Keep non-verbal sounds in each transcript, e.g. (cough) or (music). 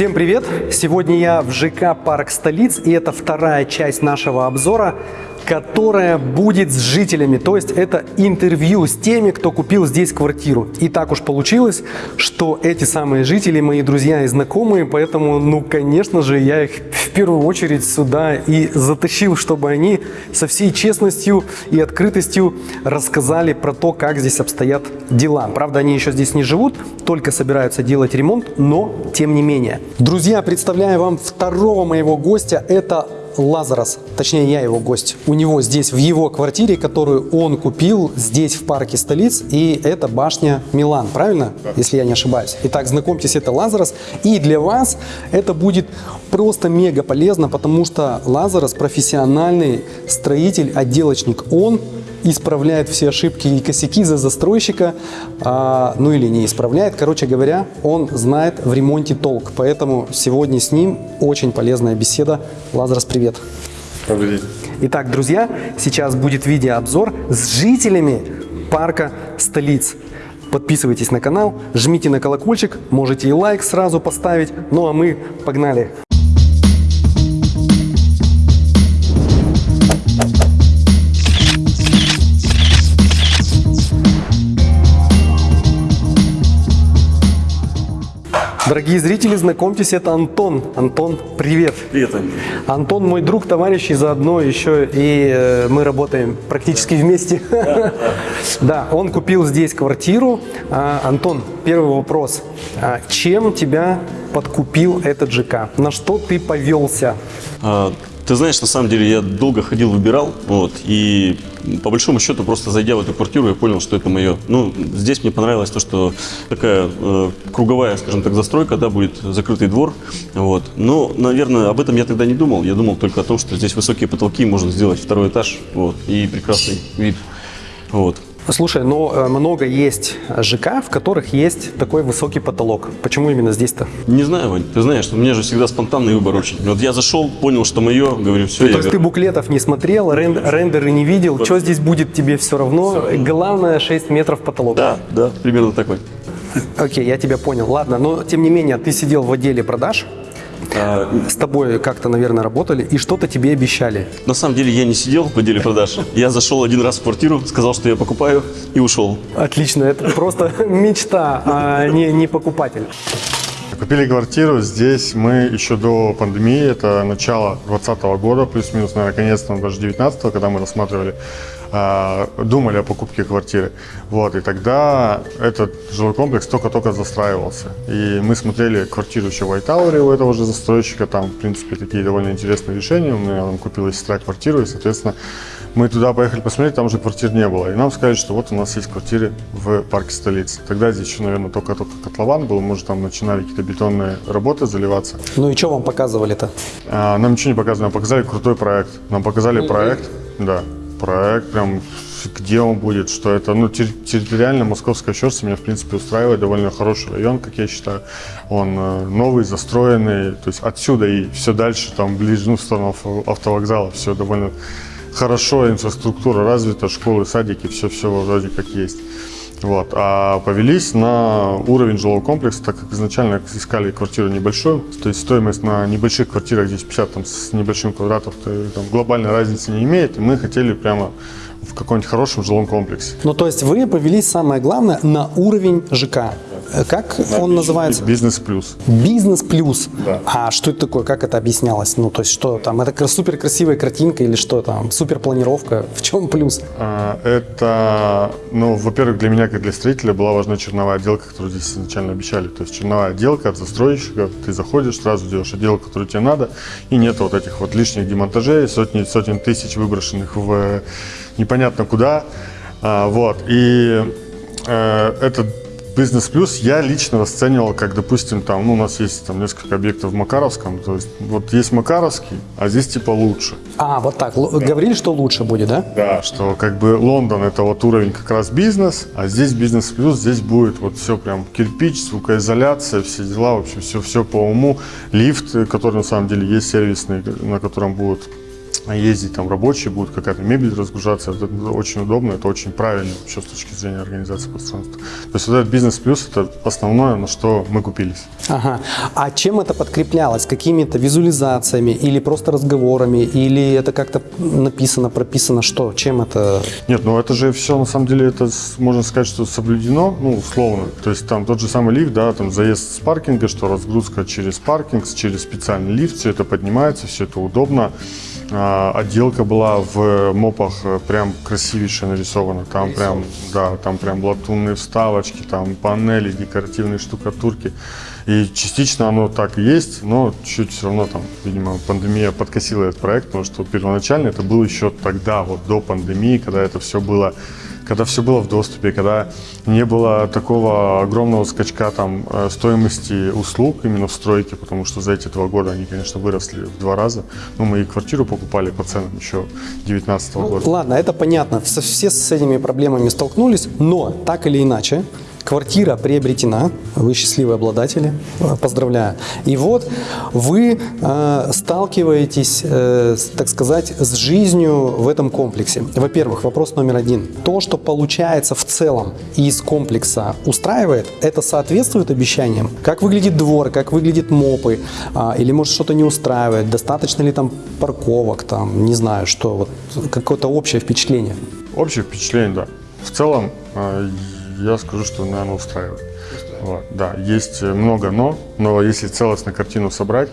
Всем привет! Сегодня я в ЖК «Парк столиц» и это вторая часть нашего обзора, которая будет с жителями, то есть это интервью с теми, кто купил здесь квартиру. И так уж получилось, что эти самые жители мои друзья и знакомые, поэтому, ну, конечно же, я их в первую очередь сюда и затащил, чтобы они со всей честностью и открытостью рассказали про то, как здесь обстоят дела. Правда, они еще здесь не живут, только собираются делать ремонт, но тем не менее. Друзья, представляю вам второго моего гостя. Это Лазарос, точнее я его гость, у него здесь в его квартире, которую он купил здесь в парке столиц, и это башня Милан, правильно? Да. Если я не ошибаюсь. Итак, знакомьтесь, это Лазарос, и для вас это будет просто мега полезно, потому что Лазарос профессиональный строитель, отделочник. Он исправляет все ошибки и косяки за застройщика, а, ну или не исправляет. Короче говоря, он знает в ремонте толк. Поэтому сегодня с ним очень полезная беседа. Лазарс, привет. Добрый день. Итак, друзья, сейчас будет видеообзор с жителями парка столиц. Подписывайтесь на канал, жмите на колокольчик, можете и лайк сразу поставить. Ну а мы погнали! Дорогие зрители, знакомьтесь, это Антон. Антон, привет. Привет. Антон мой друг, товарищ, и заодно еще и э, мы работаем практически вместе. Да, да. он купил здесь квартиру. А, Антон, первый вопрос. А, чем тебя подкупил этот ЖК? На что ты повелся? Ты знаешь, на самом деле я долго ходил, выбирал, вот, и по большому счету, просто зайдя в эту квартиру, я понял, что это мое. Ну, здесь мне понравилось то, что такая э, круговая, скажем так, застройка, да, будет закрытый двор, вот. Но, наверное, об этом я тогда не думал. Я думал только о том, что здесь высокие потолки, можно сделать второй этаж, вот, и прекрасный вид, вот. Слушай, но э, много есть ЖК, в которых есть такой высокий потолок. Почему именно здесь-то? Не знаю, Вань. Ты знаешь, у меня же всегда спонтанный выбор очень. Вот я зашел, понял, что мое, говорю, все. Ну, то есть ты буклетов не смотрел, рен рендеры не видел, вот. что здесь будет тебе все равно. Все. Главное 6 метров потолок. Да, да, примерно такой. Окей, я тебя понял. Ладно, но тем не менее, ты сидел в отделе продаж, с тобой как-то, наверное, работали и что-то тебе обещали. На самом деле я не сидел в отделе продаж. Я зашел один раз в квартиру, сказал, что я покупаю и ушел. Отлично, это просто (laughs) мечта, а не, не покупатель. Купили квартиру здесь мы еще до пандемии, это начало 2020 года, плюс-минус, наверное, конец, там, даже 19 когда мы рассматривали а, думали о покупке квартиры. Вот, и тогда этот жилой комплекс только-только застраивался. И мы смотрели квартиру еще в Айтауре у этого же застройщика. Там, в принципе, такие довольно интересные решения. У меня там купила сестра квартиру, и, соответственно, мы туда поехали посмотреть, там уже квартир не было. И нам сказали, что вот у нас есть квартиры в парке столицы. Тогда здесь еще, наверное, только-только котлован был. Может, там начинали какие-то бетонные работы заливаться. Ну и что вам показывали-то? А, нам ничего не показывали. Нам показали крутой проект. Нам показали проект, да проект, прям где он будет, что это, ну, территориально Московская Щерса меня, в принципе, устраивает, довольно хороший район, как я считаю, он э, новый, застроенный, то есть отсюда и все дальше, там, ближе, ну, в сторону автовокзала, все довольно хорошо, инфраструктура развита, школы, садики, все-все вроде как есть. Вот. А повелись на уровень жилого комплекса, так как изначально искали квартиру небольшую, то есть стоимость на небольших квартирах, здесь 50 там, с небольшим квадратом, то, там, глобальной разницы не имеет, и мы хотели прямо в каком-нибудь хорошем жилом комплексе. Ну, то есть вы повелись, самое главное, на уровень ЖК. Э, как на он называется? Бизнес плюс. Бизнес плюс. Да. А что это такое? Как это объяснялось? Ну, то есть что там? Это супер красивая картинка или что там? Супер планировка? (laughs) В чем плюс? А, это, ну, во-первых, для меня, как для строителя, была важна черновая отделка, которую здесь изначально обещали. То есть черновая отделка от застройщика, ты заходишь, сразу делаешь отделку, которую тебе надо, и нет вот этих вот лишних демонтажей, сотни, сотен тысяч выброшенных в непонятно куда. А, вот. И э, это Бизнес плюс я лично расценивал, как, допустим, там, ну, у нас есть там несколько объектов в Макаровском, то есть вот есть Макаровский, а здесь типа лучше. А, вот так, да. говорили, что лучше будет, да? Да, что как бы Лондон это вот уровень как раз бизнес, а здесь бизнес плюс, здесь будет вот все прям кирпич, звукоизоляция, все дела, в общем, все, все по уму. Лифт, который на самом деле есть сервисный, на котором будут ездить, там рабочие будут, какая-то мебель разгружаться. Это очень удобно, это очень правильно вообще с точки зрения организации пространства. То есть вот этот бизнес плюс – это основное, на что мы купились. Ага. А чем это подкреплялось? Какими-то визуализациями или просто разговорами? Или это как-то написано, прописано? Что? Чем это? Нет, ну это же все, на самом деле, это можно сказать, что соблюдено, ну, условно. То есть там тот же самый лифт, да, там заезд с паркинга, что разгрузка через паркинг, через специальный лифт, все это поднимается, все это удобно. А, отделка была в мопах э, прям красивейше нарисована. Там прям, да, там прям латунные вставочки, там панели, декоративные штукатурки. И частично оно так и есть, но чуть все равно там, видимо, пандемия подкосила этот проект, потому что первоначально это было еще тогда, вот до пандемии, когда это все было когда все было в доступе, когда не было такого огромного скачка там э, стоимости услуг именно в стройке, потому что за эти два года они, конечно, выросли в два раза. Но мы и квартиру покупали по ценам еще 2019 года. Ладно, это понятно. Все с этими проблемами столкнулись, но так или иначе, квартира приобретена, вы счастливые обладатели, э, поздравляю. И вот вы э, сталкиваетесь, э, так сказать, с жизнью в этом комплексе. Во-первых, вопрос номер один. То, что получается в целом из комплекса устраивает, это соответствует обещаниям? Как выглядит двор, как выглядят мопы, а, или может что-то не устраивает, достаточно ли там парковок, там, не знаю, что, вот какое-то общее впечатление. Общее впечатление, да. В целом, э, я скажу, что, наверное, устраивает. Вот, да, есть э, много но, но если целостно картину собрать,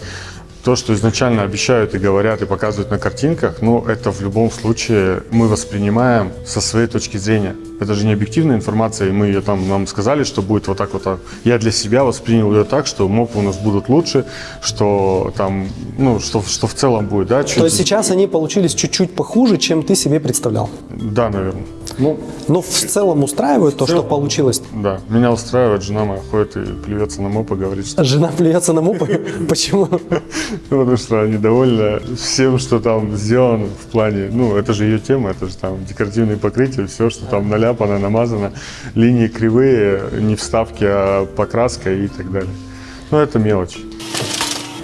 то, что изначально обещают и говорят и показывают на картинках, ну, это в любом случае мы воспринимаем со своей точки зрения. Это же не объективная информация, и мы ее там, нам сказали, что будет вот так вот. так. Я для себя воспринял ее так, что мопы у нас будут лучше, что там, ну, что, что в целом будет, да, чуть... То есть сейчас они получились чуть-чуть похуже, чем ты себе представлял. Да, наверное. Ну, Но в целом устраивает то, что целом. получилось. да, меня устраивает, жена моя ходит и плюется на моп и говорит, что Жена плюется на мопы. (laughs) Почему? (laughs) Ну, потому что она недовольна всем, что там сделано в плане, ну, это же ее тема, это же там декоративные покрытия, все, что там наляпано, намазано, линии кривые, не вставки, а покраска и так далее. Ну, это мелочь.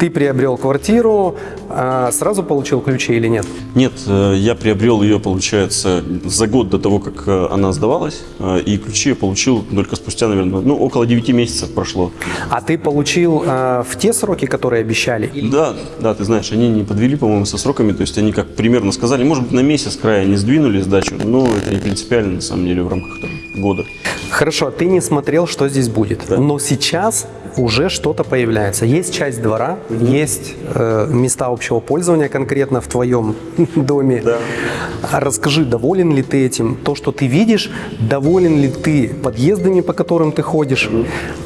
Ты приобрел квартиру, а сразу получил ключи или нет? Нет, э, я приобрел ее, получается, за год до того, как э, она сдавалась, э, и ключи я получил только спустя, наверное, ну, около 9 месяцев прошло. А ты получил в те сроки, которые обещали? Да, да, ты знаешь, они не подвели, по-моему, со сроками, то есть они как примерно сказали, может быть, на месяц края не сдвинули сдачу, но это не принципиально, на самом деле, в рамках там, года. Хорошо, ты не смотрел, что здесь будет. Да. Но сейчас уже что-то появляется. Есть часть двора, есть э, места общего пользования конкретно в твоем (laughs) доме. Да. А Расскажи, доволен ли ты этим? То, что ты видишь, доволен ли ты подъездами, по которым ты ходишь?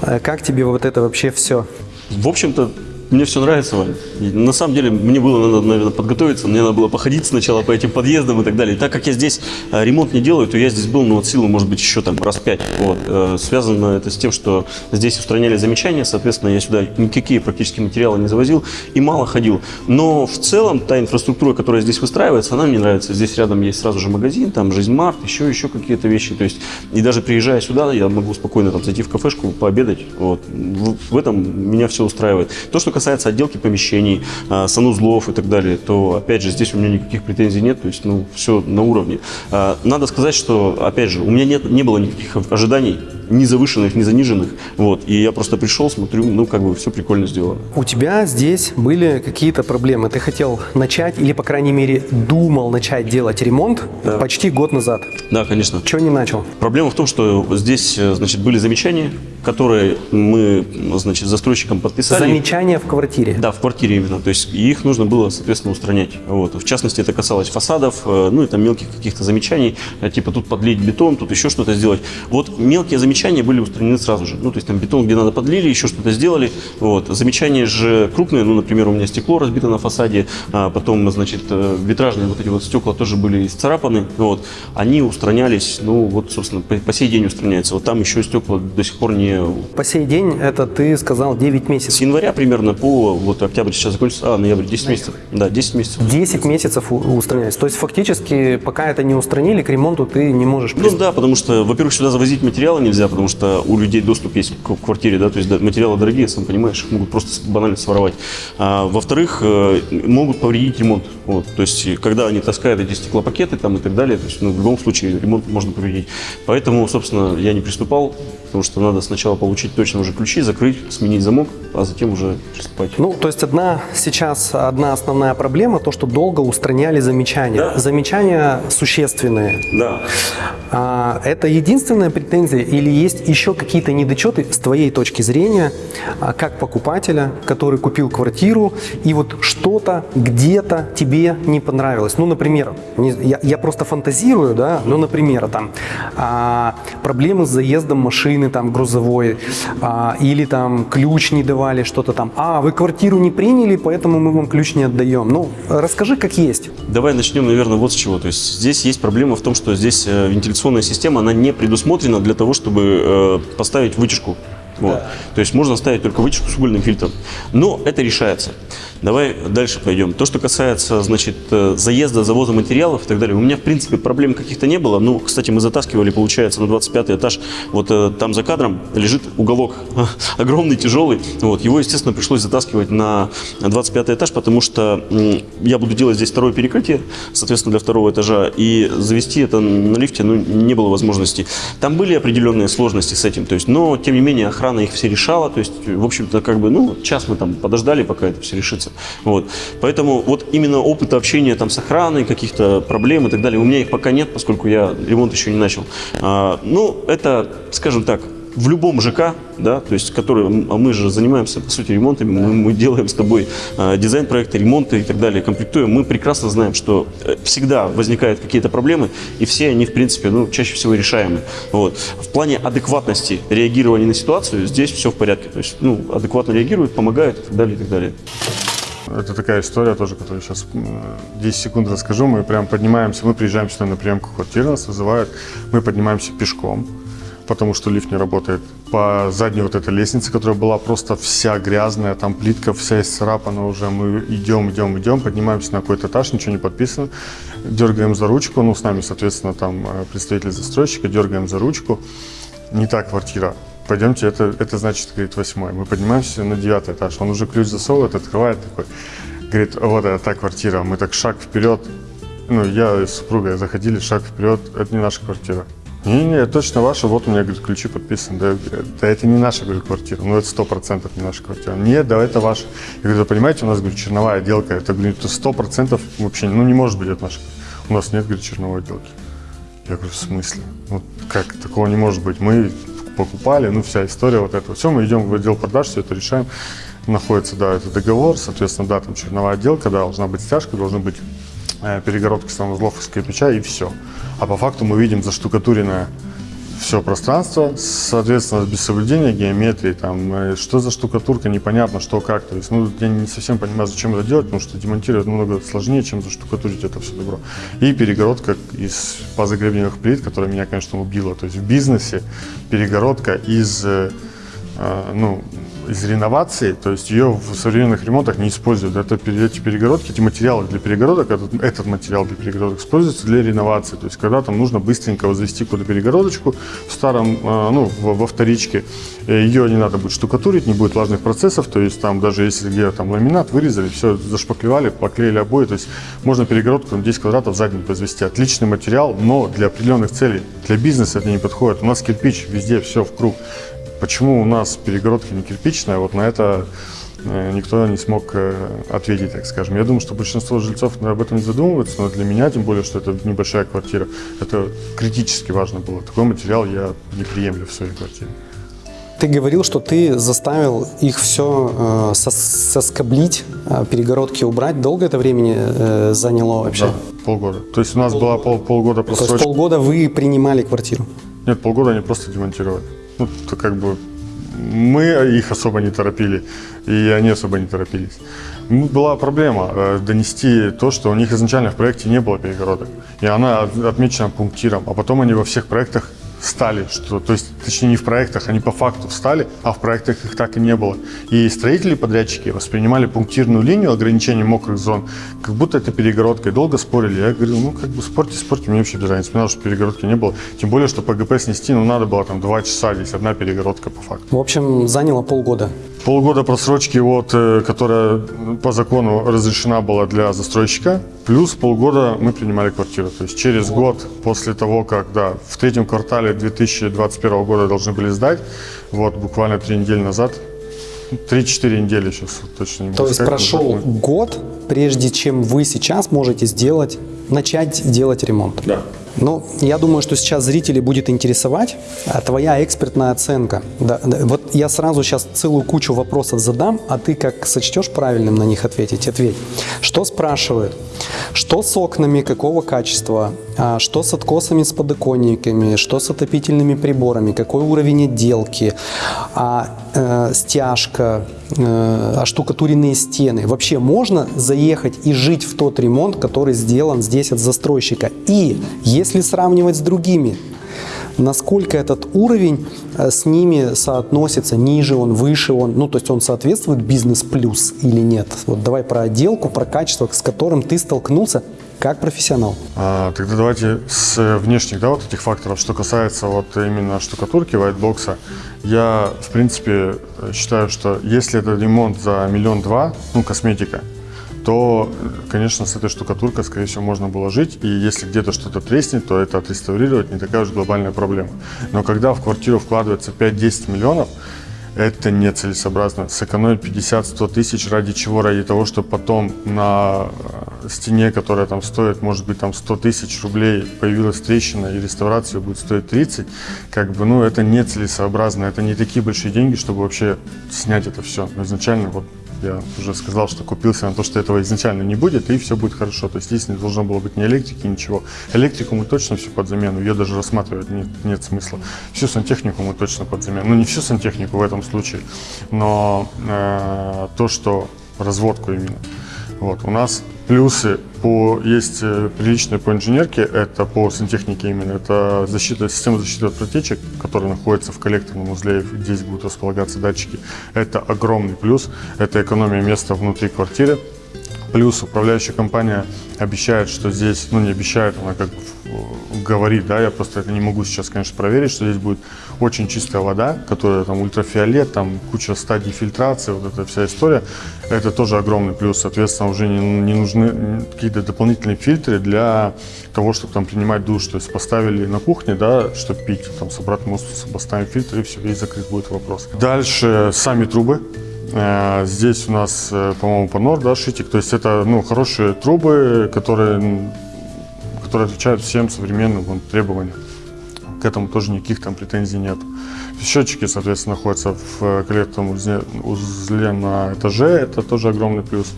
Э, Как тебе вот это вообще все? В общем-то, мне все нравится, Вань. И на самом деле, мне было надо, наверное, подготовиться, мне надо было походить сначала по этим подъездам и так далее. И так как я здесь э, ремонт не делаю, то я здесь был, ну, от силы, может быть, еще там раз пять. Вот. Э, Связано это с тем, что здесь устраняли замечания, соответственно, я сюда никакие практически материалы не завозил и мало ходил. Но в целом та инфраструктура, которая здесь выстраивается, она мне нравится. Здесь рядом есть сразу же магазин, там жизнь март, еще, еще какие-то вещи. То есть, и даже приезжая сюда, я могу спокойно там зайти в кафешку, пообедать. Вот. В, в этом меня все устраивает. То, что касается отделки помещений, а, санузлов и так далее, то, опять же, здесь у меня никаких претензий нет, то есть, ну, все на уровне. А, Надо сказать, что, опять же, у меня нет, не было никаких ожиданий, ни завышенных, ни заниженных, вот, и я просто пришел, смотрю, ну, как бы все прикольно сделано. У тебя здесь были какие-то проблемы. Ты хотел начать, или, по крайней мере, думал начать делать ремонт Да. почти год назад. Да, конечно. Чего не начал? Проблема в том, что здесь, э, значит, были замечания, которые мы, значит, застройщикам подписали. Замечания в квартире. Да, в квартире именно. То есть их нужно было, соответственно, устранять. Вот. В частности, это касалось фасадов, э, ну и там мелких каких-то замечаний, э, типа тут подлить бетон, тут еще что-то сделать. Вот мелкие замечания были устранены сразу же. Ну, то есть там бетон, где надо, подлили, еще что-то сделали. Вот. Замечания же крупные, ну, например, у меня стекло разбито на фасаде, а потом, значит, э, витражные вот эти вот стекла тоже были исцарапаны. Вот. Они устранялись, ну, вот, собственно, по, по сей день устраняются. Вот там еще стекла до сих пор не По сей день это ты сказал 9 с месяцев. января примерно по вот октябрь сейчас закончится, а ноябрь 10 месяцев. Да, 10 месяцев. 10 месяцев устраняется. То есть фактически, пока это не устранили, к ремонту ты не можешь Ну да, потому что, во-первых, сюда завозить материалы нельзя, потому что у людей доступ есть к квартире, да, то есть материалы дорогие, сам понимаешь, их могут просто банально своровать. А, во-вторых, э, могут повредить ремонт. Вот, то есть, и когда они таскают эти стеклопакеты там и так далее, то есть, ну, в любом случае ремонт можно проводить. Поэтому, собственно, я не приступал, потому что надо сначала получить точно уже ключи, закрыть, сменить замок, а затем уже приступать. Ну, то есть одна сейчас одна основная проблема, то, что долго устраняли замечания. Да. Замечания существенные. Да. А, это единственная претензия или есть еще какие-то недочеты с твоей точки зрения, а, как покупателя, который купил квартиру, и вот что-то где-то тебе не понравилось? Ну, например, я, я просто фантазирую, да, ну, например, там а, проблемы с заездом машины там грузовой, а, или там ключ не давали, что-то там, а, вы квартиру не приняли, поэтому мы вам ключ не отдаем. Ну, расскажи, как есть. Давай начнем, наверное, вот с чего. То есть здесь есть проблема в том, что здесь э, вентиляционная система, она не предусмотрена для того, чтобы э, поставить вытяжку. Вот. То есть можно ставить только вытяжку с угольным фильтром. Но это решается. Давай дальше пойдем. То, что касается, значит, э, заезда, завоза материалов и так далее, у меня, в принципе, проблем каких-то не было. Ну, кстати, мы затаскивали, получается, на 25 этаж. Вот э, там за кадром лежит уголок (laughs) огромный, тяжелый. Вот. Его, естественно, пришлось затаскивать на 25 этаж, потому что м, я буду делать здесь второе перекрытие, соответственно, для второго этажа. И завести это на лифте ну, не было возможности. Там были определенные сложности с этим, то есть, но, тем не менее, охрана их все решала. То есть, в общем-то, как бы, ну, час мы там подождали, пока это все решится. Вот. Поэтому вот именно опыт общения там с охраной, каких-то проблем и так далее, у меня их пока нет, поскольку я ремонт еще не начал. А, ну, это, скажем так, в любом ЖК, да, то есть, который, а мы же занимаемся, по сути, ремонтами, мы, мы делаем с тобой э, дизайн проекта, ремонты и так далее, комплектуем, мы прекрасно знаем, что э, всегда возникают какие-то проблемы, и все они, в принципе, ну, чаще всего решаемы. Вот. В плане адекватности реагирования на ситуацию здесь все в порядке, то есть, ну, адекватно реагируют, помогают и так далее, и так далее. Это такая история тоже, которую сейчас 10 секунд расскажу. Мы прям поднимаемся, мы приезжаем сюда на приемку квартиры, нас вызывают, мы поднимаемся пешком, потому что лифт не работает. По задней вот этой лестнице, которая была просто вся грязная, там плитка вся исцарапана уже, мы идем, идем, идем, поднимаемся на какой-то этаж, ничего не подписано, дергаем за ручку, ну, с нами, соответственно, там э, представитель застройщика, дергаем за ручку, не та квартира, пойдемте, это, это значит, говорит, восьмой. Мы поднимаемся на девятый этаж, он уже ключ засовывает, открывает такой, говорит, вот это та квартира, мы так шаг вперед, ну, я с супругой заходили, шаг вперед, это не наша квартира. Не-не, точно ваша, вот у меня, говорит, ключи подписаны. Да, да это не наша, говорю, квартира, ну, это сто процентов не наша квартира. Нет, да, это ваша. Я говорю, да, понимаете, у нас, говорю, черновая отделка, это, говорю, сто процентов вообще, ну, не может быть это наша. У нас нет, говорит, черновой отделки. Я говорю, в смысле? Ну, как, такого не может быть. Мы покупали, ну, вся история вот эта. Все, мы идем в отдел продаж, все это решаем. Находится, да, это договор, соответственно, да, там черновая отделка, да, должна быть стяжка, должны быть э, перегородки санузлов из кирпича и все. А по факту мы видим заштукатуренное все пространство, соответственно, без соблюдения геометрии, там, э, что за штукатурка, непонятно, что как. То есть, ну, я не совсем понимаю, зачем это делать, потому что демонтировать намного сложнее, чем заштукатурить это все добро. И перегородка из позагребневых плит, которая меня, конечно, убила. То есть в бизнесе перегородка из, э, ну, из реновации, то есть ее в современных ремонтах не используют. Это, эти перегородки, эти материалы для перегородок, этот, этот материал для перегородок используется для реновации. То есть когда там нужно быстренько возвести куда перегородочку в старом, э, ну, во вторичке, э, ее не надо будет штукатурить, не будет влажных процессов, то есть там даже если где там ламинат вырезали, все зашпаклевали, поклеили обои, то есть можно перегородку на 10 квадратов за день возвести. Отличный материал, но для определенных целей. Для бизнеса это не подходит. У нас кирпич везде, все в круг. Почему у нас перегородка не кирпичная, вот на это э, никто не смог э, ответить, так скажем. Я думаю, что большинство жильцов об этом не задумываются, но для меня, тем более, что это небольшая квартира, это критически важно было. Такой материал я не приемлю в своей квартире. Ты говорил, что ты заставил их все соскоблить, э, перегородки убрать. Долго это времени э, заняло вообще? Да, полгода. То есть у нас была пол, полгода То есть просрочка. полгода вы принимали квартиру? Нет, полгода они просто демонтировали. Ну, то как бы мы их особо не торопили, и они особо не торопились. Ну, Была проблема э, донести то, что у них изначально в проекте не было перегородок. И она от- отмечена пунктиром, а потом они во всех проектах стали, что, то есть, точнее, не в проектах, они по факту встали, а в проектах их так и не было. И строители, подрядчики воспринимали пунктирную линию ограничения мокрых зон, как будто это перегородка, и долго спорили. Я говорил, ну, как бы спорьте, спорьте, мне вообще без разницы, мне надо, чтобы перегородки не было. Тем более, что ПГП снести, ну, надо было там два часа, здесь одна перегородка по факту. В общем, заняло полгода. Полгода просрочки, вот, э, которая по закону разрешена была для застройщика, плюс полгода мы принимали квартиру. То есть через год после того, как да, в третьем квартале 2021 года должны были сдать, вот буквально три недели назад 3-4 недели сейчас точно не могу То есть сказать, прошел год, прежде чем вы сейчас можете сделать, начать делать ремонт. Да. Ну, я думаю, что сейчас зрителей будет интересовать а, твоя экспертная оценка. Да, да, вот я сразу сейчас целую кучу вопросов задам, а ты как сочтешь правильным на них ответить, ответь. Что спрашивают? Что с окнами, какого качества? А, Что с откосами, с подоконниками? Что с отопительными приборами? Какой уровень отделки? А э, стяжка? Э, оштукатуренные стены? Вообще можно заехать и жить в тот ремонт, который сделан здесь от застройщика? И если сравнивать с другими, насколько этот уровень э, с ними соотносится, ниже он, выше он, ну то есть он соответствует бизнес плюс или нет? Вот давай про отделку, про качество, с которым ты столкнулся как профессионал. А, тогда давайте с э, внешних, да, вот этих факторов, что касается вот именно штукатурки, вайтбокса, я, в принципе, считаю, что если это ремонт за миллион два, ну, косметика, то, конечно, с этой штукатуркой, скорее всего, можно было жить, и если где-то что-то треснет, то это отреставрировать не такая уж глобальная проблема. Но когда в квартиру вкладывается 5-10 миллионов, это нецелесообразно. Сэкономить 50-100 тысяч ради чего? Ради того, чтобы потом на стене, которая там стоит, может быть, там 100 тысяч рублей, появилась трещина и реставрация будет стоить 30, как бы, ну, это нецелесообразно. Это не такие большие деньги, чтобы вообще снять это все. Но изначально, вот я уже сказал, что купился на то, что этого изначально не будет, и все будет хорошо. То есть здесь не должно было быть ни электрики, ничего. Электрику мы точно все под замену, ее даже рассматривать нет, нет смысла. Всю сантехнику мы точно под замену. Ну, не всю сантехнику в этом случае, но э, то, что разводку именно. Вот, у нас плюсы по, есть э, приличные по инженерке, это по сантехнике именно, это защита, система защиты от протечек, которая находится в коллекторном узле, здесь будут располагаться датчики. Это огромный плюс, это экономия места внутри квартиры. Плюс управляющая компания обещает, что здесь, ну не обещает, она как говорит, да, я просто это не могу сейчас, конечно, проверить, что здесь будет очень чистая вода, которая там ультрафиолет, там куча стадий фильтрации, вот эта вся история. Это тоже огромный плюс, соответственно, уже не, не нужны какие-то дополнительные фильтры для того, чтобы там принимать душ. То есть поставили на кухне, да, чтобы пить, там с обратным осмосом поставим фильтр и все, весь закрыт будет вопрос. Дальше сами трубы. Э, Здесь у нас, э, по-моему, Панор, да, Шитик. То есть это, ну, хорошие трубы, которые, которые отвечают всем современным вон, требованиям. К этому тоже никаких там претензий нет. Счетчики, соответственно, находятся в э, коллекторном узле, узле на этаже. Это тоже огромный плюс.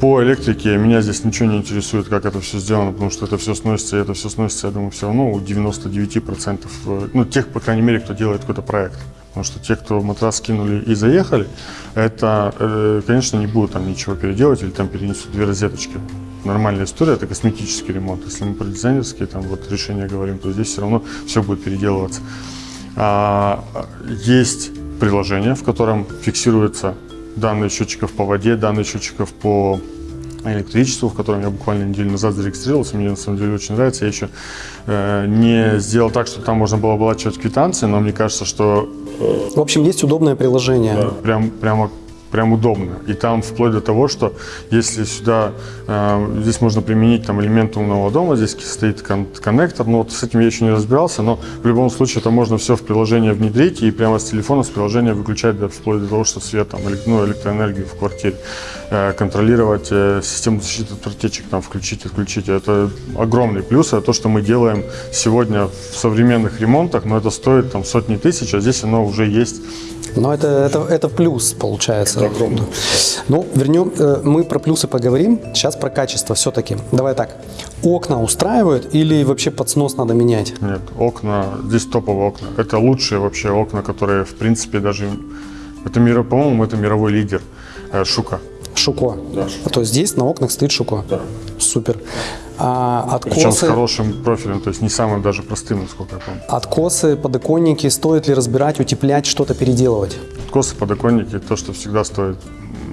По электрике меня здесь ничего не интересует, как это все сделано, потому что это все сносится, это все сносится, я думаю, все равно у 99%, э, ну, тех, по крайней мере, кто делает какой-то проект. Потому что те, кто матрас скинули и заехали, это, э, конечно, не будут там ничего переделать или там перенесут две розеточки. Нормальная история, это косметический ремонт. Если мы про дизайнерские там, вот, решения говорим, то здесь все равно все будет переделываться. А, есть приложение, в котором фиксируются данные счетчиков по воде, данные счетчиков по электричеству, в котором я буквально неделю назад зарегистрировался, мне на самом деле очень нравится. Я еще э, не сделал так, что там можно было оплачивать квитанции, но мне кажется, что В общем, есть удобное приложение. прям, прямо, прям удобно. И там вплоть до того, что если сюда, э, здесь можно применить там элементы умного дома, здесь стоит кон- коннектор, но вот с этим я еще не разбирался, но в любом случае это можно все в приложение внедрить и прямо с телефона, с приложения выключать да, вплоть до того, что свет, там, элек- ну, электроэнергию в квартире, контролировать э, систему защиты от протечек, там, включить, отключить. Это огромный плюс, это то, что мы делаем сегодня в современных ремонтах, но это стоит там сотни тысяч, а здесь оно уже есть Но это, это, это плюс, получается. Ну, вернем, э, мы про плюсы поговорим, сейчас про качество все-таки. Давай так, окна устраивают или вообще под снос надо менять? Нет, окна, здесь топовые окна. Это лучшие вообще окна, которые, в принципе, даже... Это, по-моему, это мировой лидер э, Шука. Шуко. То есть здесь на окнах стоит Шуко. Да. Супер. А Причем с откосы, хорошим профилем, то есть не самым даже простым, насколько я помню. откосы, подоконники, стоит ли разбирать, утеплять, что-то переделывать? Откосы, подоконники, то, что всегда стоит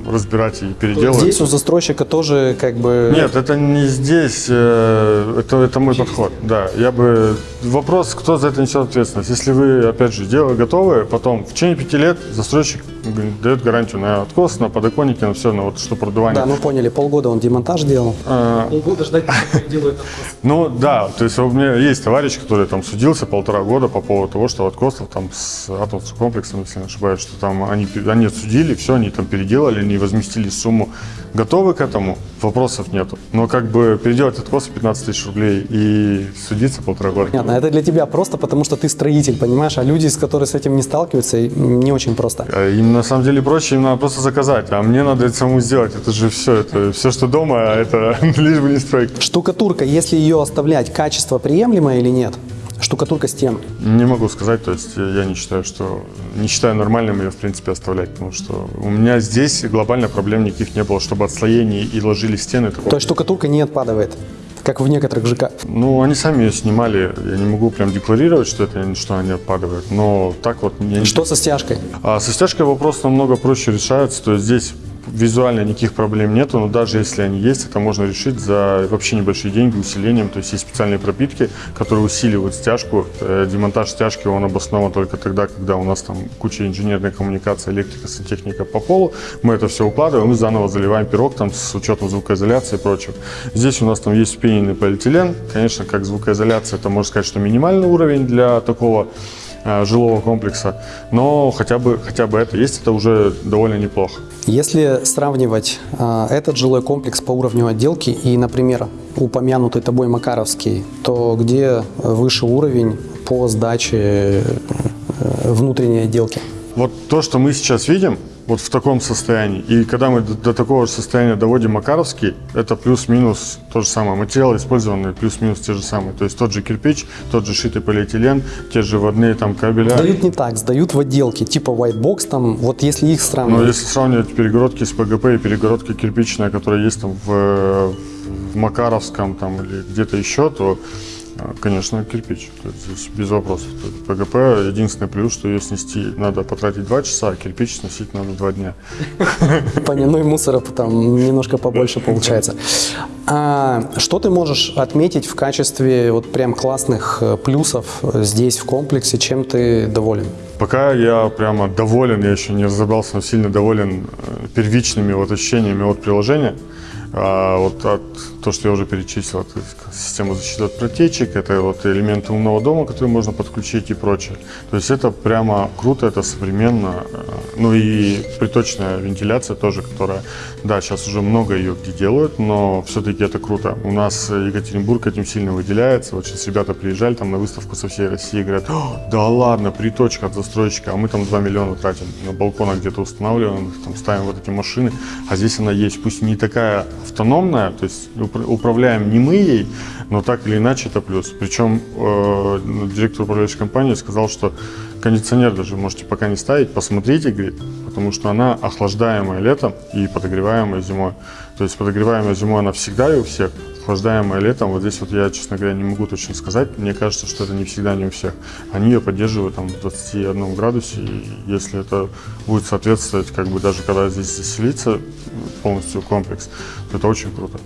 разбирать и переделывать. Здесь у застройщика тоже как бы... Нет, это не здесь, э, это, это мой подход. Да, я бы... Вопрос, кто за это несет ответственность. Если вы, опять же, дело готовы, потом в течение пяти лет застройщик дает гарантию на откос, на подоконники, на все, на вот что продувание. Да, мы поняли, полгода он демонтаж делал. А, Полгода ждать, пока делают Ну да, то есть у меня есть товарищ, который там судился полтора года по поводу того, что откосов там с атомным комплексом, если не ошибаюсь, что там они, они отсудили, все, они там переделали, они возместили сумму. Готовы к этому? Вопросов нету. Но как бы переделать откосы 15 тысяч рублей и судиться полтора года. Понятно, это для тебя просто потому, что ты строитель, понимаешь, а люди, с которые с этим не сталкиваются, не очень просто. А Им на самом деле проще, им надо просто заказать, а мне надо это самому сделать. Это же все, это все, что дома, а это (laughs) лишь бы не строить. Штукатурка, если ее оставлять, качество приемлемое или нет? Штукатурка стен. Не могу сказать, то есть я не считаю, что не считаю нормальным ее в принципе оставлять, потому что у меня здесь глобально проблем никаких не было, чтобы отслоение и ложили стены. такого То есть штукатурка не отпадает, как в некоторых ЖК. Ну, они сами ее снимали. Я не могу прям декларировать, что это что они отпадают. Но так вот я Что со стяжкой? А со стяжкой вопрос намного проще решается. То есть здесь визуально никаких проблем нету, но даже если они есть, это можно решить за вообще небольшие деньги усилением. То есть есть специальные пропитки, которые усиливают стяжку. Э, Демонтаж стяжки он обоснован только тогда, когда у нас там куча инженерной коммуникации, электрика, сантехника по полу. Мы это все укладываем и заново заливаем пирог там с учетом звукоизоляции и прочего. Здесь у нас там есть вспененный полиэтилен. Конечно, как звукоизоляция, это можно сказать, что минимальный уровень для такого жилого комплекса, но хотя бы, хотя бы это есть, это уже довольно неплохо. Если сравнивать а, этот жилой комплекс по уровню отделки и, например, упомянутый тобой Макаровский, то где выше уровень по сдаче э, внутренней отделки? Вот то, что мы сейчас видим, вот в таком состоянии, и когда мы до, до такого же состояния доводим Макаровский, это плюс-минус то же самое. Материалы использованные плюс-минус те же самые. То есть тот же кирпич, тот же шитый полиэтилен, те же водные там кабеля. Сдают не так, сдают в отделке, типа white box, там, вот если их Но сравнивать. если сравнивать перегородки с ПГП и перегородка кирпичная, которая есть там в, в Макаровском там, или где-то еще, то, конечно, кирпич. Здесь без вопросов. ПГП единственный плюс, что ее снести надо потратить два часа, а кирпич сносить надо два дня. Понятно, ну и мусора там немножко побольше получается. А что ты можешь отметить в качестве вот прям классных э, плюсов э, здесь в комплексе, чем ты доволен? Пока я прямо доволен, я еще не разобрался, но сильно доволен э, первичными вот ощущениями от приложения. А вот от то, что я уже перечислил, то есть система защиты от протечек, это вот элементы умного дома, которые можно подключить и прочее. То есть это прямо круто, это современно. э, Ну и приточная вентиляция тоже, которая, да, сейчас уже много ее где делают, но все-таки это круто. У нас Екатеринбург этим сильно выделяется. Вот сейчас ребята приезжали там на выставку со всей России и говорят, «О, да ладно, приточка от застройщика, а мы там 2 миллиона тратим на балконах где-то устанавливаем, там ставим вот эти машины, а здесь она есть, пусть не такая автономная, то есть упра- управляем не мы ей, но так или иначе это плюс. Причем э, директор управляющей компании сказал, что кондиционер даже можете пока не ставить, посмотрите, говорит, потому что она охлаждаемая летом и подогреваемая зимой. То есть подогреваемая зимой она всегда и у всех, охлаждаемая летом, вот здесь вот я, честно говоря, не могу точно сказать, мне кажется, что это не всегда не у всех. Они ее поддерживают там в 21 градусе, и если это будет соответствовать, как бы даже когда здесь заселится полностью комплекс, то это очень круто.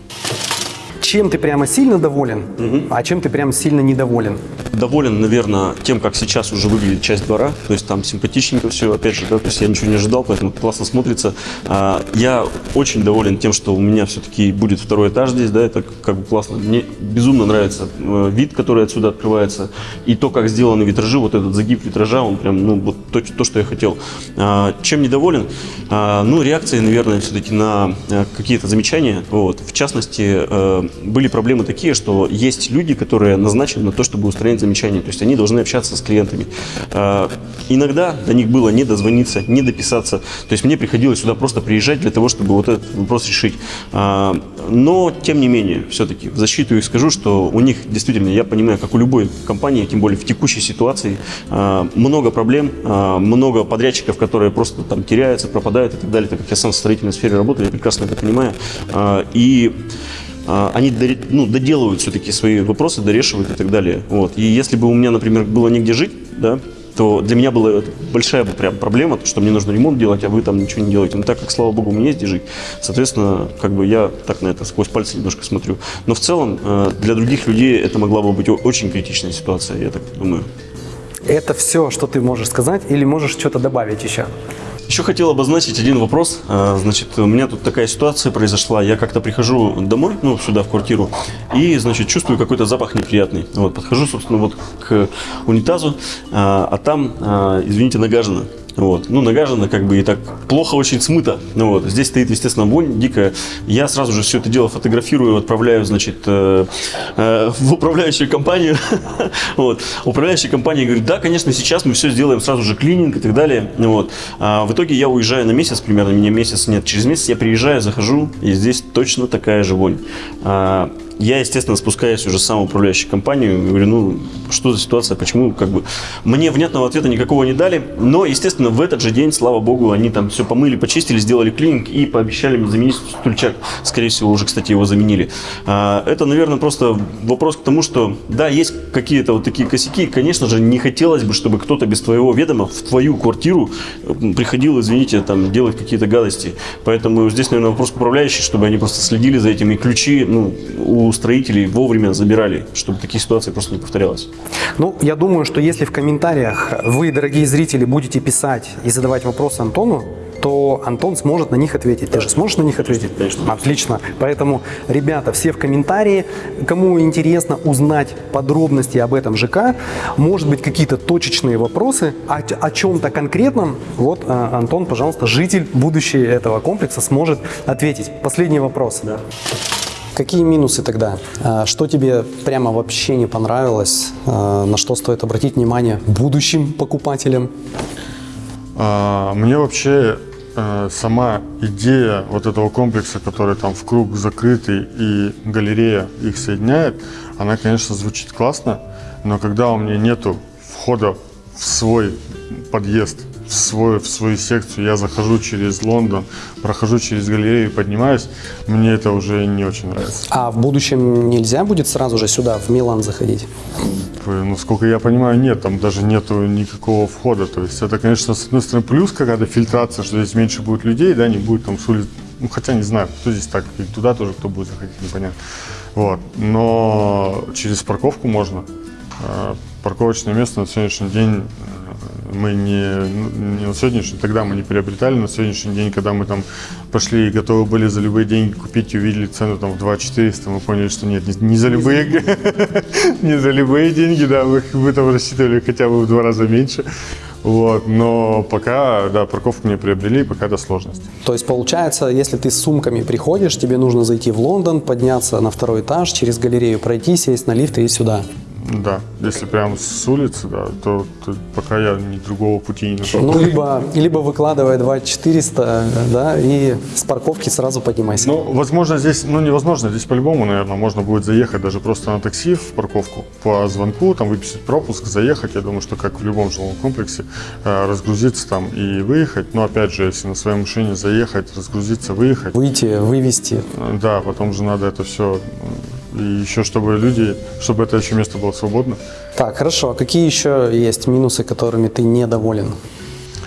Чем ты прямо сильно доволен, а чем ты прям сильно недоволен? Доволен, наверное, тем, как сейчас уже выглядит часть двора. То есть там симпатичненько все, опять же, да, то есть я ничего не ожидал, поэтому классно смотрится. А, Я очень доволен тем, что у меня все-таки будет второй этаж здесь, да, это как бы классно. Мне безумно нравится э, вид, который отсюда открывается, и то, как сделаны витражи, вот этот загиб витража, он прям, ну, вот то, то, что я хотел. А, Чем недоволен? А, Ну, реакции, наверное, все-таки на э, какие-то замечания. Вот. В частности, э, были проблемы такие, что есть люди, которые назначены на то, чтобы устранять замечания. То есть они должны общаться с клиентами. А, Иногда до них было не дозвониться, не дописаться. То есть мне приходилось сюда просто приезжать для того, чтобы вот этот вопрос решить. А, Но, тем не менее, все-таки в защиту их скажу, что у них действительно, я понимаю, как у любой компании, тем более в текущей ситуации, а, много проблем, много подрядчиков, которые просто там теряются, пропадают и так далее, так как я сам в строительной сфере работаю, я прекрасно это понимаю. И они доре- ну, доделывают все-таки свои вопросы, дорешивают и так далее. Вот. И если бы у меня, например, было негде жить, да, то для меня была большая прям проблема, что мне нужно ремонт делать, а вы там ничего не делаете. Но так как, слава богу, мне есть где жить, соответственно, как бы я так на это сквозь пальцы немножко смотрю. Но в целом э, для других людей это могла бы быть очень критичная ситуация, я так думаю. Это все, что ты можешь сказать, или можешь что-то добавить еще? Еще хотел обозначить один вопрос. А, Значит, у меня тут такая ситуация произошла. Я как-то прихожу домой, ну, сюда, в квартиру, и, значит, чувствую какой-то запах неприятный. Вот, подхожу, собственно, вот к унитазу, а, а там, а, извините, нагажено. Вот. Ну, нагажено как бы и так плохо очень смыто. Ну, вот. Здесь стоит, естественно, вонь дикая. Я сразу же все это дело фотографирую, отправляю, значит, э, э, в управляющую компанию. (laughs) вот. Управляющая компания говорит, да, конечно, сейчас мы все сделаем, сразу же клининг и так далее. Вот. А в итоге я уезжаю на месяц примерно, меня месяц нет. Через месяц я приезжаю, захожу, и здесь точно такая же вонь. Я, естественно, спускаюсь уже в управляющую компанию говорю, ну, что за ситуация, почему, как бы, мне внятного ответа никакого не дали, но, естественно, в этот же день, слава богу, они там все помыли, почистили, сделали клининг и пообещали мне заменить стульчак, скорее всего, уже, кстати, его заменили. А, это, наверное, просто вопрос к тому, что, да, есть какие-то вот такие косяки, конечно же, не хотелось бы, чтобы кто-то без твоего ведома в твою квартиру приходил, извините, там, делать какие-то гадости, поэтому здесь, наверное, вопрос к управляющей, чтобы они просто следили за этим и ключи, ну, у строителей вовремя забирали, чтобы таких ситуаций просто не повторялось. Ну, я думаю, что если в комментариях вы, дорогие зрители, будете писать и задавать вопросы Антону, то Антон сможет на них ответить. Ты же сможешь на них ответить? конечно. Отлично. Поэтому, ребята, все в комментарии. Кому интересно узнать подробности об этом ЖК, может быть, какие-то точечные вопросы о, о чем-то конкретном, вот а, Антон, пожалуйста, житель, будущий этого комплекса, сможет ответить. Последний вопрос. Какие минусы тогда? А, Что тебе прямо вообще не понравилось? А, На что стоит обратить внимание будущим покупателям? А, Мне вообще э, сама идея вот этого комплекса, который там в круг закрытый и галерея их соединяет, она, конечно, звучит классно, но когда у меня нету входа в свой подъезд, в, свой, в свою секцию, я захожу через Лондон, прохожу через галерею поднимаюсь, мне это уже не очень нравится. А в будущем нельзя будет сразу же сюда, в Милан, заходить? Э, Насколько я понимаю, нет, там даже нету никакого входа. То есть это, конечно, с одной стороны плюс какая-то фильтрация, что здесь меньше будет людей, да, не будет там с улиц. Ну, хотя не знаю, кто здесь так, и туда тоже кто будет заходить, непонятно. Вот. Но через парковку можно. Э, Парковочное место на сегодняшний день мы не, ну, не на сегодняшний, тогда мы не приобретали, на сегодняшний день, когда мы там пошли и готовы были за любые деньги купить и увидели цену там в 2 400, мы поняли, что нет, не, не за любые, (laughs) не за любые деньги, да, мы, мы там рассчитывали хотя бы в два раза меньше. Вот, но пока, да, парковку не приобрели, пока это сложность. То есть получается, если ты с сумками приходишь, тебе нужно зайти в Лондон, подняться на второй этаж, через галерею пройти, сесть на лифт и сюда. Да, если прям с улицы, да, то, то пока я ни другого пути не нашел. Ну, либо, либо выкладывай 2400, да, и с парковки сразу поднимайся. Ну, возможно, здесь, ну, невозможно, здесь по-любому, наверное, можно будет заехать даже просто на такси в парковку по звонку, там выписать пропуск, заехать, я думаю, что как в любом жилом комплексе, э, разгрузиться там и выехать, но опять же, если на своей машине заехать, разгрузиться, выехать, Выйти, вывести. э, да, потом же надо это все, и еще чтобы люди, чтобы это еще место было свободно. Так, хорошо. А какие еще есть минусы, которыми ты недоволен?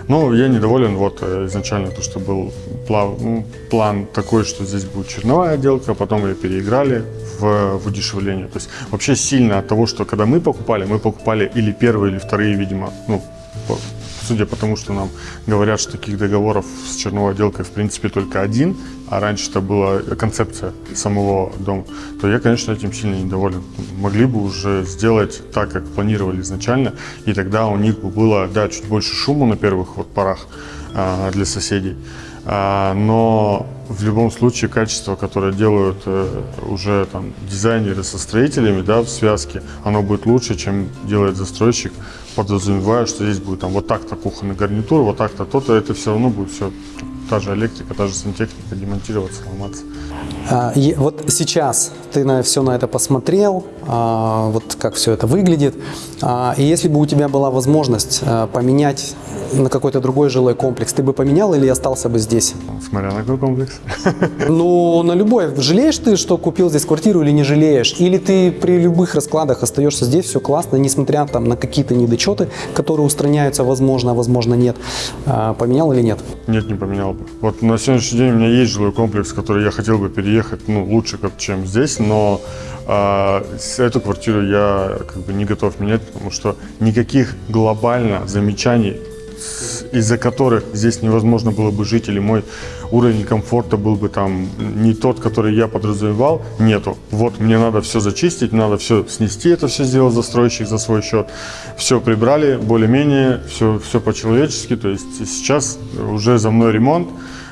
Ну, я недоволен, вот э, изначально то, что был плав- ну, план такой, что здесь будет черновая отделка, а потом ее переиграли в, в удешевление. То есть вообще сильно от того, что когда мы покупали, мы покупали или первые, или вторые, видимо, ну, судя по тому, что нам говорят, что таких договоров с черновой отделкой в принципе только один, а раньше это была концепция самого дома, то я, конечно, этим сильно недоволен. Могли бы уже сделать так, как планировали изначально, и тогда у них бы было, да, чуть больше шума на первых вот порах а, для соседей, но в любом случае качество, которое делают э, уже там дизайнеры со строителями, да, в связке, оно будет лучше, чем делает застройщик, подразумевая, что здесь будет там вот так-то кухонный гарнитур, вот так-то то-то, это все равно будет все та же электрика, та же сантехника, демонтироваться, ломаться. А, вот сейчас ты на все на это посмотрел, а, вот как все это выглядит. А, и если бы у тебя была возможность поменять на какой-то другой жилой комплекс, ты бы поменял или остался бы здесь? Смотря на какой комплекс. (laughs) Ну, на любой. Жалеешь ты, что купил здесь квартиру или не жалеешь? Или ты при любых раскладах остаешься здесь, все классно, несмотря там на какие-то недочеты, которые устраняются, возможно, возможно нет. Поменял или нет? Нет, не поменял бы. Вот на сегодняшний день у меня есть жилой комплекс, в который я хотел бы переехать, ну, лучше, как, чем здесь, но а, эту квартиру я как бы не готов менять, потому что никаких глобально замечаний, из-за которых здесь невозможно было бы жить, или мой уровень комфорта был бы там не тот, который я подразумевал, нету. Вот мне надо все зачистить, надо все снести, это все сделал застройщик за свой счет. Все прибрали, более-менее, все, все по-человечески, то есть сейчас уже за мной ремонт,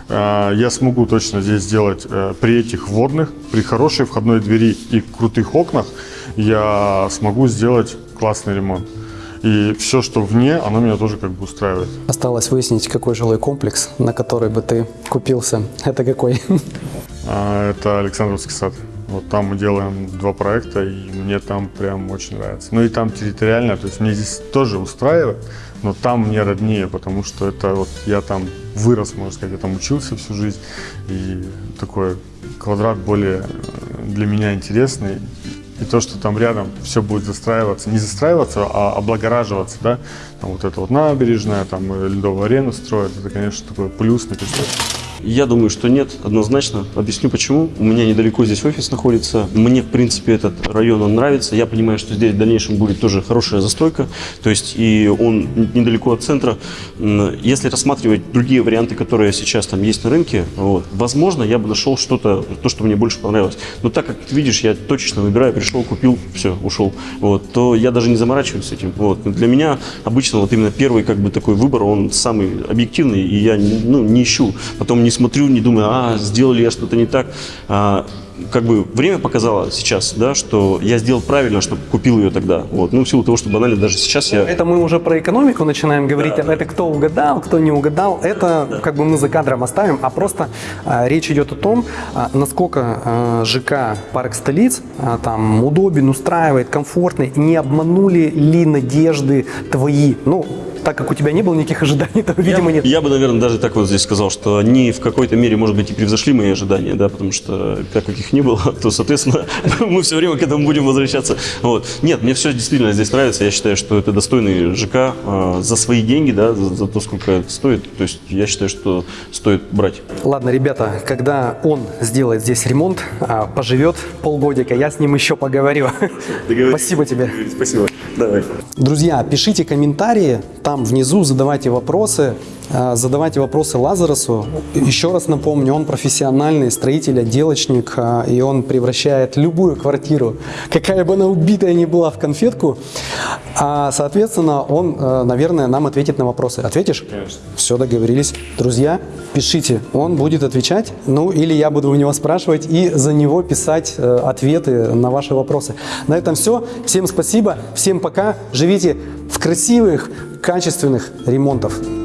а, я смогу точно здесь сделать э, при этих вводных, при хорошей входной двери и крутых окнах, я смогу сделать классный ремонт. И все, что вне, оно меня тоже как бы устраивает. Осталось выяснить, какой жилой комплекс, на который бы ты купился. Это какой? (laughs) А, Это Александровский сад. Вот там мы делаем два проекта, и мне там прям очень нравится. Ну и там территориально, то есть мне здесь тоже устраивает, но там мне роднее, потому что это вот я там вырос, можно сказать, я там учился всю жизнь, и такой квадрат более э, для меня интересный. И то, что там рядом все будет застраиваться, не застраиваться, а облагораживаться, да, там вот это вот набережная, там э, ледовую арену строят, это, конечно, такой плюс на Я думаю, что нет, однозначно. Объясню почему. У меня недалеко здесь офис находится. Мне, в принципе, этот район он нравится. Я понимаю, что здесь в дальнейшем будет тоже хорошая застройка. То есть и он недалеко от центра. Если рассматривать другие варианты, которые сейчас там есть на рынке, вот, возможно, я бы нашел что-то, то, что мне больше понравилось. Но так как видишь, я точечно выбираю, пришел, купил, все, ушел. Вот, то я даже не заморачиваюсь с этим. Вот. Для меня обычно вот именно первый как бы такой выбор, он самый объективный, и я ну, не ищу. Потом не смотрю, не думаю, а, сделал ли я что-то не так. А, как бы время показало сейчас, да, что я сделал правильно, что купил ее тогда. Вот. Ну, в силу того, что банально даже сейчас я... Это мы уже про экономику начинаем говорить. Это кто угадал, кто не угадал. Это как бы мы за кадром оставим. А просто а, речь идет о том, а, насколько а, ЖК «Парк столиц» а, там удобен, устраивает, комфортный. Не обманули ли надежды твои? Ну, так как у тебя не было никаких ожиданий, (laughs) то, видимо, нет. Я бы, наверное, даже так вот здесь сказал, что они в какой-то мере, может быть, и превзошли мои ожидания, да, потому что так как их не было, (laughs) то, соответственно, (laughs) мы все время к этому будем возвращаться. Вот. Нет, мне все действительно здесь нравится. Я считаю, что это достойный ЖК э, за свои деньги, да, за, за то, сколько это стоит. То есть я считаю, что стоит брать. Ладно, ребята, когда он сделает здесь ремонт, а, поживет полгодика, я с ним еще поговорю. Спасибо тебе. Спасибо. Давай. Друзья, пишите комментарии, там внизу задавайте вопросы, э, задавайте вопросы Лазаросу. Еще раз напомню, он профессиональный строитель, отделочник, э, и он превращает любую квартиру, какая бы она убитая ни была, в конфетку. А, соответственно, он, наверное, нам ответит на вопросы. Ответишь? Конечно. Все, договорились. Друзья, пишите, он будет отвечать, ну или я буду у него спрашивать и за него писать э, ответы на ваши вопросы. На этом все. Всем спасибо, всем пока. Живите в красивых, качественных ремонтах.